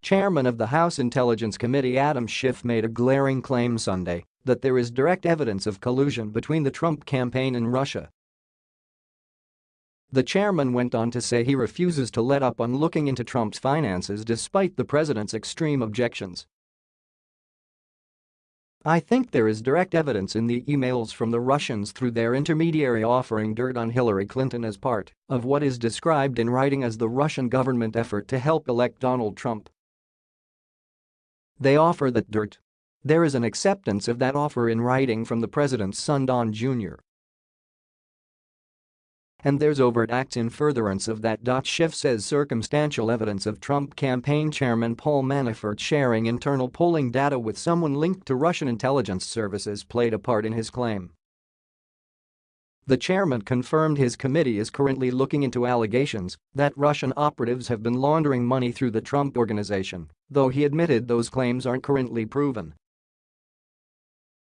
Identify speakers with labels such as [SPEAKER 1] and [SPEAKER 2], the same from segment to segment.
[SPEAKER 1] Chairman of the House Intelligence Committee Adam Schiff made a glaring claim Sunday that there is direct evidence of collusion between the Trump campaign and Russia. The chairman went on to say he refuses to let up on looking into Trump's finances despite the president's extreme objections. I think there is direct evidence in the emails from the Russians through their intermediary offering dirt on Hillary Clinton as part of what is described in writing as the Russian government effort to help elect Donald Trump. They offer that dirt. There is an acceptance of that offer in writing from the president's son Don Jr. And there's overt acts in furtherance of that. Schiff says circumstantial evidence of Trump campaign chairman Paul Manafort sharing internal polling data with someone linked to Russian intelligence services played a part in his claim. The chairman confirmed his committee is currently looking into allegations that Russian operatives have been laundering money through the Trump Organization, though he admitted those claims aren't currently proven.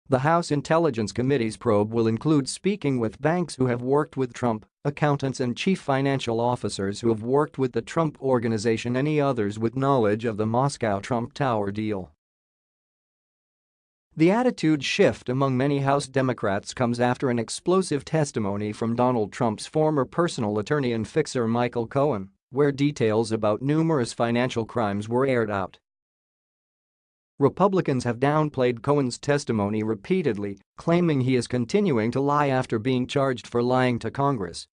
[SPEAKER 1] The House Intelligence Committee's probe will include speaking with banks who have worked with Trump, accountants and chief financial officers who have worked with the Trump Organization any others with knowledge of the Moscow Trump Tower deal. The attitude shift among many House Democrats comes after an explosive testimony from Donald Trump's former personal attorney and fixer Michael Cohen, where details about numerous financial crimes were aired out. Republicans have downplayed Cohen's testimony repeatedly, claiming he is continuing to lie after being charged for lying to Congress.